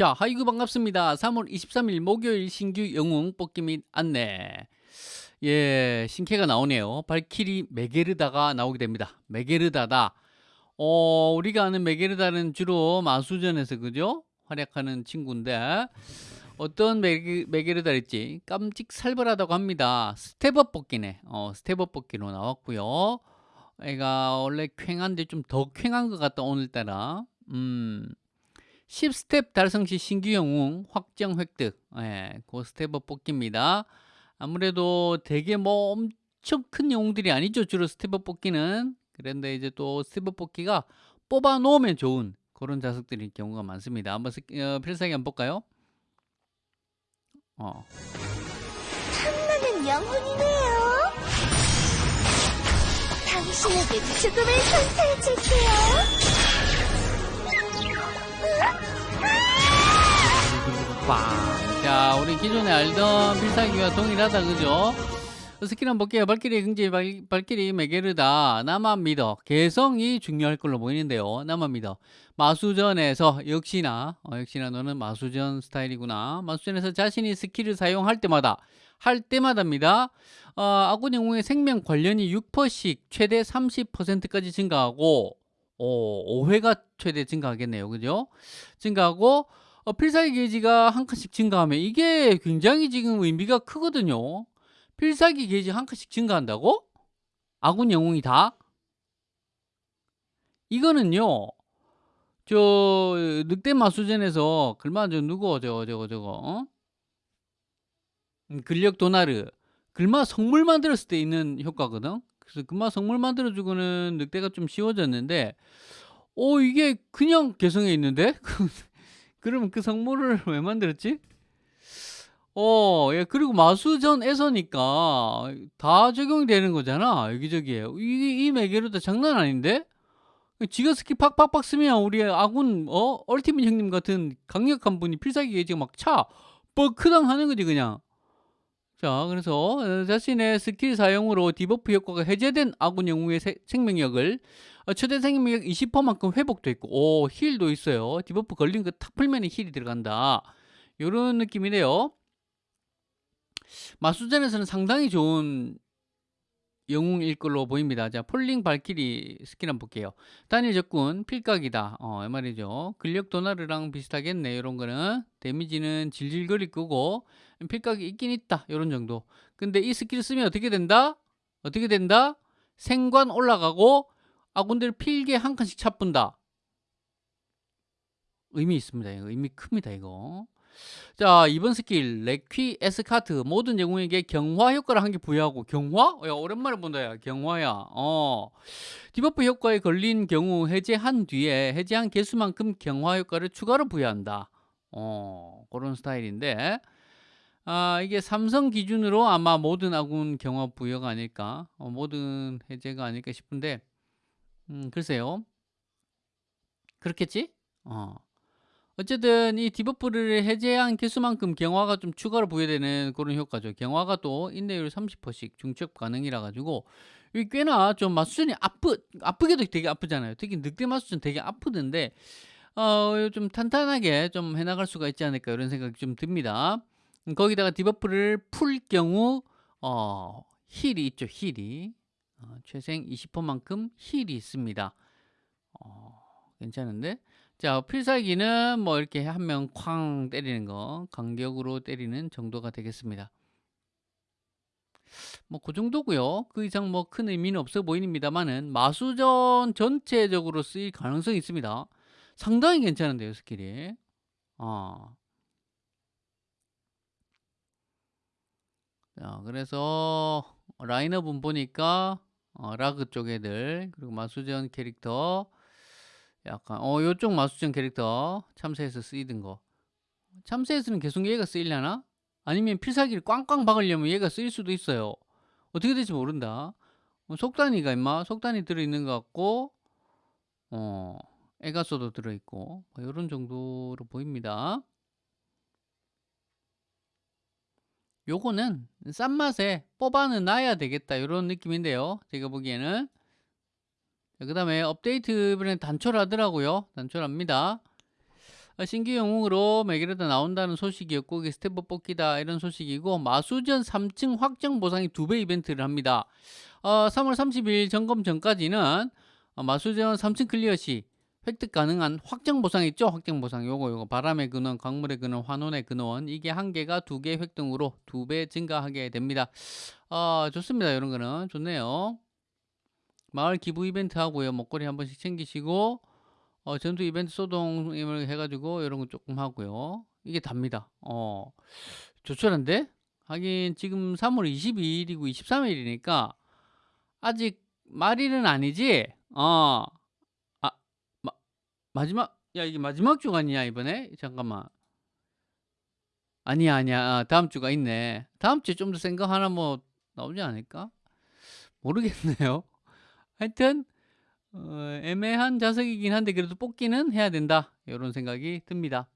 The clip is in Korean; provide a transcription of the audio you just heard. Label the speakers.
Speaker 1: 자, 하이구 반갑습니다. 3월 23일 목요일 신규 영웅 뽑기 및 안내. 예, 신캐가 나오네요. 발키리 메게르다가 나오게 됩니다. 메게르다다. 어, 우리가 아는 메게르다는 주로 마수전에서 그죠? 활약하는 친구인데 어떤 메게, 메게르다일지 깜찍 살벌하다고 합니다. step-up 뽑기네. 어, step-up 뽑기로 나왔고요. 애가 원래 퀭한데 좀 더 퀭한 것 같다 오늘따라. 음. 10스텝 달성 시 신규 영웅 확정 획득. 예, 그 step-up 뽑기입니다. 아무래도 되게 뭐 엄청 큰 영웅들이 아니죠. 주로 step-up 뽑기는. 그런데 이제 또 step-up 뽑기가 뽑아 놓으면 좋은 그런 자식들이 경우가 많습니다. 한번 스, 어, 필살기 한번 볼까요? 어.
Speaker 2: 탐나는 영웅이네요. 당신에게 죽음을 선사해 줄게요.
Speaker 1: 우리 기존에 알던 필살기와 동일하다, 그죠? 스킬 한번 볼게요. 발길이 긍지 발, 발길이 메게르다. 나만 믿어. 개성이 중요할 걸로 보이는데요. 나만 믿어. 마수전에서 역시나 어, 역시나 너는 마수전 스타일이구나. 마수전에서 자신이 스킬을 사용할 때마다 할 때마다입니다. 어, 아군 영웅의 생명 관련이 6%씩 최대 30%까지 증가하고 어, 5회가 최대 증가하겠네요. 그죠? 증가하고 어, 필살기 게이지가 한 칸씩 증가하면 이게 굉장히 지금 의미가 크거든요. 필살기 게이지 한 칸씩 증가한다고? 아군 영웅이 다? 이거는요. 저 늑대 마수전에서 글마 저 누구 저거 저거 저거 어? 음, 근력 도나르 글마 성물 만들었을 때 있는 효과거든. 그래서 글마 성물 만들어주고는 늑대가 좀 쉬워졌는데, 오 이게 그냥 개성에 있는데? 그러면 그 성물을 왜 만들었지? 어, 예, 그리고 마수전에서니까 다 적용이 되는 거잖아. 여기저기에. 이, 이 매개로도 장난 아닌데? 지가 스킬 팍팍팍 쓰면 우리 아군, 어, 얼티밋 형님 같은 강력한 분이 필살기 게이지가 막 차, 뻐크당 하는 거지, 그냥. 자, 그래서 어, 자신의 스킬 사용으로 debuff 효과가 해제된 아군 영웅의 세, 생명력을 어, 최대 생명력 20%만큼 회복도 있고, 오, heal도 있어요. debuff 걸린 거 탁 풀면 heal이 들어간다. 요런 느낌이네요. 마수전에서는 상당히 좋은 영웅일 걸로 보입니다. 자, 폴링 발키리 스킬 한번 볼게요. 단일 적군, 필각이다. 어, 이 말이죠. 근력 도나르랑 비슷하겠네. 이런 거는. 데미지는 질질거릴 거고, 필각이 있긴 있다. 이런 정도. 근데 이 스킬 쓰면 어떻게 된다? 어떻게 된다? 생관 올라가고, 아군들 필기 한 칸씩 차분다. 의미 있습니다. 의미 큽니다, 이거. 자, 이번 스킬 레퀴 에스카트 모든 영웅에게 경화 효과를 한 개 부여하고 경화? 야, 오랜만에 본다 야. 경화야. 어. debuff 효과에 걸린 경우 해제한 뒤에 해제한 개수만큼 경화 효과를 추가로 부여한다. 어, 그런 스타일인데 아, 이게 삼성 기준으로 아마 모든 아군 경화 부여가 아닐까? 어, 모든 해제가 아닐까 싶은데 음, 글쎄요. 그렇겠지? 어. 어쨌든 이 debuff를 해제한 개수만큼 경화가 좀 추가로 부여되는 그런 효과죠. 경화가 또 인내율 30%씩 중첩 가능이라 가지고 이 꽤나 좀 마수전이 아프 아프게도 되게 아프잖아요. 특히 늑대 마수전 되게 아프던데 어, 좀 탄탄하게 좀 해나갈 수가 있지 않을까 이런 생각이 좀 듭니다. 음, 거기다가 debuff를 풀 경우 어, heal이 있죠. heal이 어, 최생 20%만큼 heal이 있습니다. 어, 괜찮은데 자, 필살기는 뭐 이렇게 한 명 쾅 때리는 거, 간격으로 때리는 정도가 되겠습니다. 뭐 그 정도고요. 그 이상 뭐 큰 의미는 없어 보입니다만은 마수전 전체적으로 쓰일 가능성이 있습니다. 상당히 괜찮은데요, 스킬이. 어. 자, 그래서 라인업은 보니까 어, 라그 쪽 애들 그리고 마수전 캐릭터 약간 어 요쪽 마수전 캐릭터 참새에서 쓰이던 거. 참새에서는 계속 얘가 쓰이려나? 아니면 필살기를 꽝꽝 박으려면 얘가 쓰일 수도 있어요. 어떻게 될지 모른다. 어, 속단위가 임마? 속단위 들어있는 것 같고 어 에가소도 들어있고 뭐 이런 정도로 보입니다. 요거는 싼 맛에 뽑아는 놔야 되겠다. 이런 느낌인데요. 제가 보기에는 그 다음에 업데이트 이번에 단촐하더라고요 단촐합니다 어, 신규 영웅으로 매기르다 나온다는 소식이었고 스태프 뽑기다 이런 소식이고 마수전 3층 확정 보상이 2배 이벤트를 합니다. 어, 3월 30일 점검 전까지는 어, 마수전 3층 클리어 시 획득 가능한 확정 보상 있죠? 확정 보상 요거 요거 바람의 근원, 광물의 근원, 환원의 근원 이게 한 개가 두 개 획득으로 두 배 증가하게 됩니다. 어, 좋습니다. 이런 거는 좋네요. 마을 기부 이벤트 하고요. 먹거리 한 번씩 챙기시고 어, 전투 이벤트 소동임을 해가지고 이런 거 조금 하고요. 이게 답니다. 어, 조촐한데? 하긴 지금 3월 22일이고 23일이니까 아직 말일은 아니지? 어, 아, 마, 마지막, 야, 이게 마지막 주가 아니야, 이번에? 잠깐만. 아니야, 아니야. 아, 다음 주가 있네. 다음 주에 좀더센거 하나 뭐 나오지 않을까? 모르겠네요. 하여튼, 어, 애매한 자석이긴 한데 그래도 뽑기는 해야 된다. 이런 생각이 듭니다.